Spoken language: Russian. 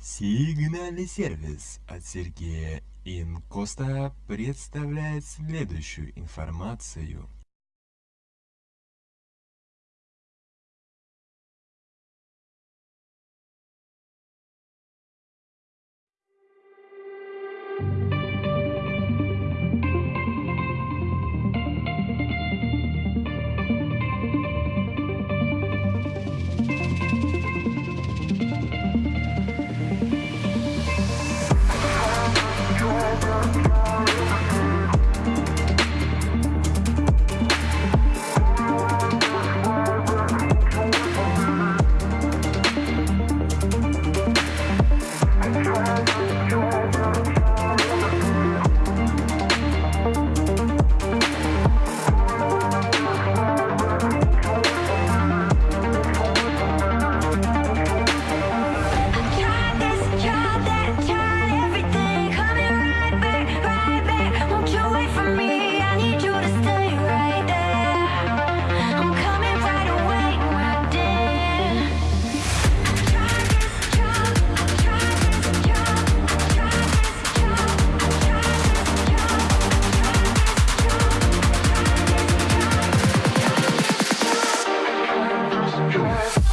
Сигнальный сервис от Сергея Инкоста представляет следующую информацию. Bye.